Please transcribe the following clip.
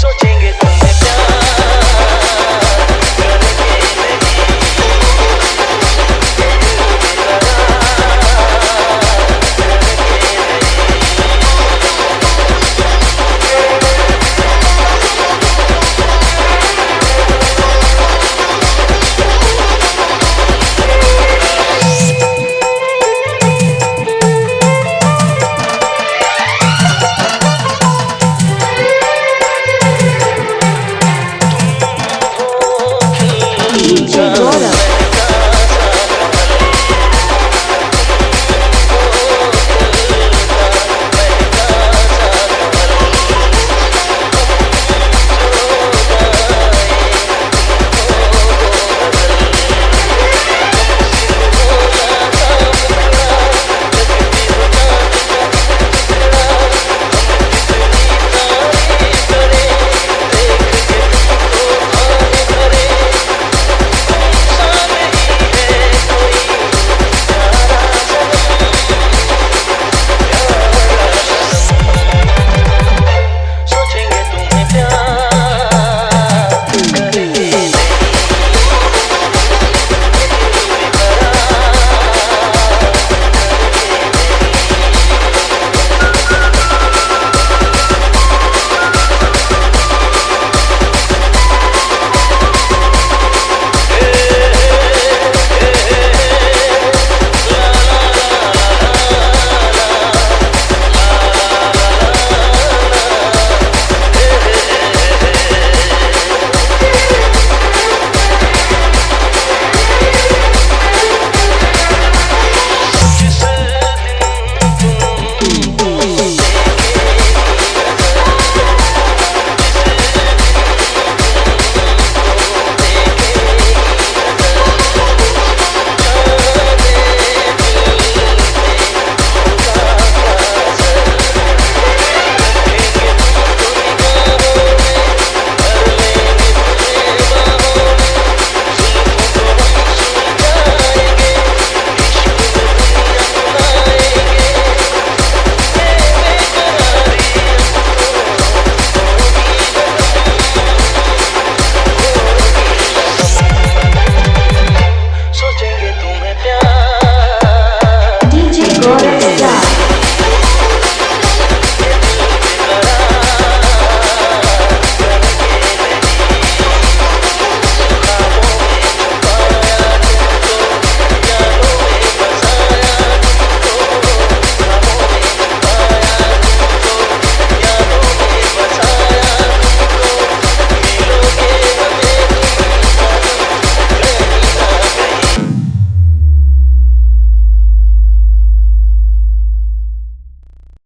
so chingue